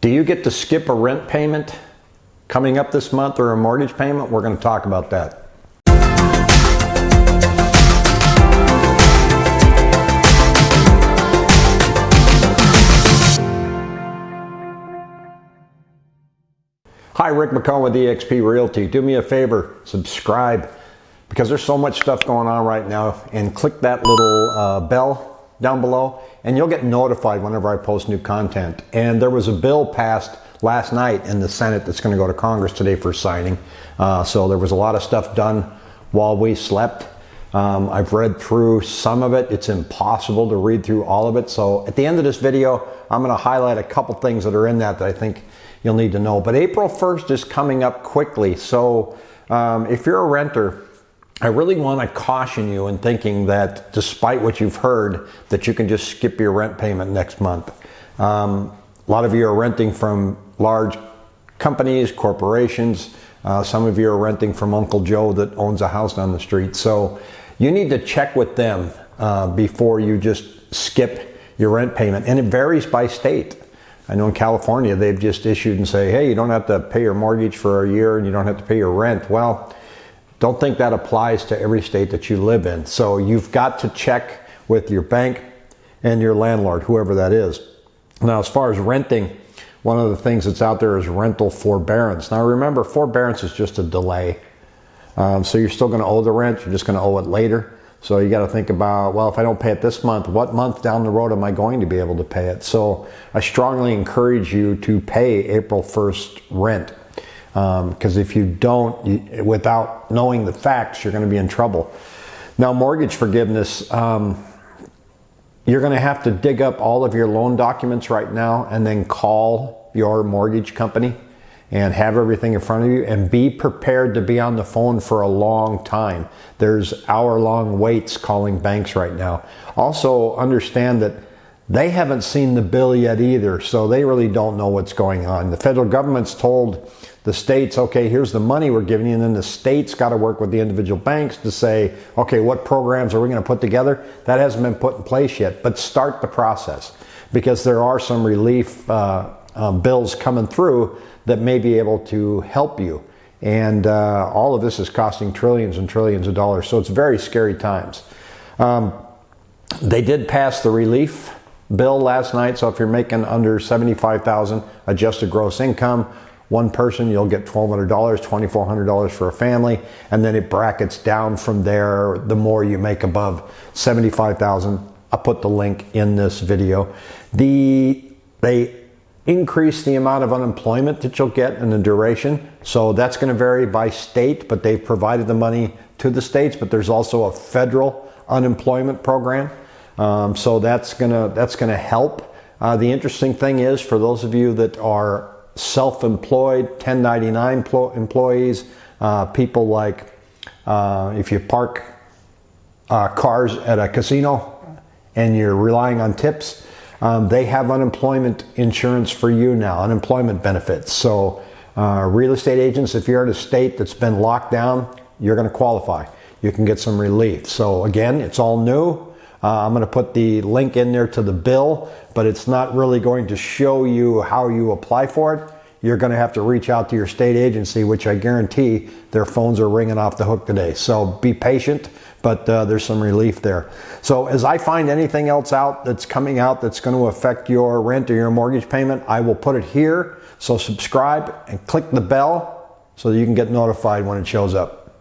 Do you get to skip a rent payment coming up this month or a mortgage payment? We're going to talk about that. Hi, Rick McCone with eXp Realty. Do me a favor, subscribe because there's so much stuff going on right now and click that little uh, bell down below and you'll get notified whenever I post new content. And there was a bill passed last night in the Senate that's going to go to Congress today for signing. Uh, so there was a lot of stuff done while we slept. Um, I've read through some of it. It's impossible to read through all of it. So at the end of this video, I'm going to highlight a couple things that are in that that I think you'll need to know. But April 1st is coming up quickly. So um, if you're a renter, I really want to caution you in thinking that despite what you've heard, that you can just skip your rent payment next month. Um, a lot of you are renting from large companies, corporations. Uh, some of you are renting from Uncle Joe that owns a house down the street. So you need to check with them uh, before you just skip your rent payment. And it varies by state. I know in California, they've just issued and say, hey, you don't have to pay your mortgage for a year and you don't have to pay your rent. Well, don't think that applies to every state that you live in. So you've got to check with your bank and your landlord, whoever that is. Now, as far as renting, one of the things that's out there is rental forbearance. Now, remember, forbearance is just a delay. Um, so you're still going to owe the rent, you're just going to owe it later. So you got to think about, well, if I don't pay it this month, what month down the road am I going to be able to pay it? So I strongly encourage you to pay April 1st rent because um, if you don't, you, without knowing the facts, you're going to be in trouble. Now, mortgage forgiveness, um, you're going to have to dig up all of your loan documents right now and then call your mortgage company and have everything in front of you and be prepared to be on the phone for a long time. There's hour long waits calling banks right now. Also, understand that they haven't seen the bill yet either, so they really don't know what's going on. The federal government's told the states, okay, here's the money we're giving you, and then the states got to work with the individual banks to say, okay, what programs are we going to put together? That hasn't been put in place yet, but start the process because there are some relief uh, uh, bills coming through that may be able to help you. And uh, all of this is costing trillions and trillions of dollars, so it's very scary times. Um, they did pass the relief bill last night, so if you're making under 75,000 adjusted gross income, one person, you'll get $1,200, $2,400 for a family, and then it brackets down from there the more you make above 75,000. I'll put the link in this video. The, they increase the amount of unemployment that you'll get and the duration. So that's going to vary by state, but they've provided the money to the states, but there's also a federal unemployment program. Um, so that's gonna that's gonna help. Uh, the interesting thing is for those of you that are self-employed, 1099 employees, uh, people like uh, if you park uh, cars at a casino and you're relying on tips, um, they have unemployment insurance for you now, unemployment benefits. So uh, real estate agents, if you're in a state that's been locked down, you're going to qualify. You can get some relief. So again, it's all new. Uh, I'm going to put the link in there to the bill, but it's not really going to show you how you apply for it. You're going to have to reach out to your state agency, which I guarantee their phones are ringing off the hook today. So be patient, but uh, there's some relief there. So as I find anything else out that's coming out that's going to affect your rent or your mortgage payment, I will put it here. So subscribe and click the bell so that you can get notified when it shows up.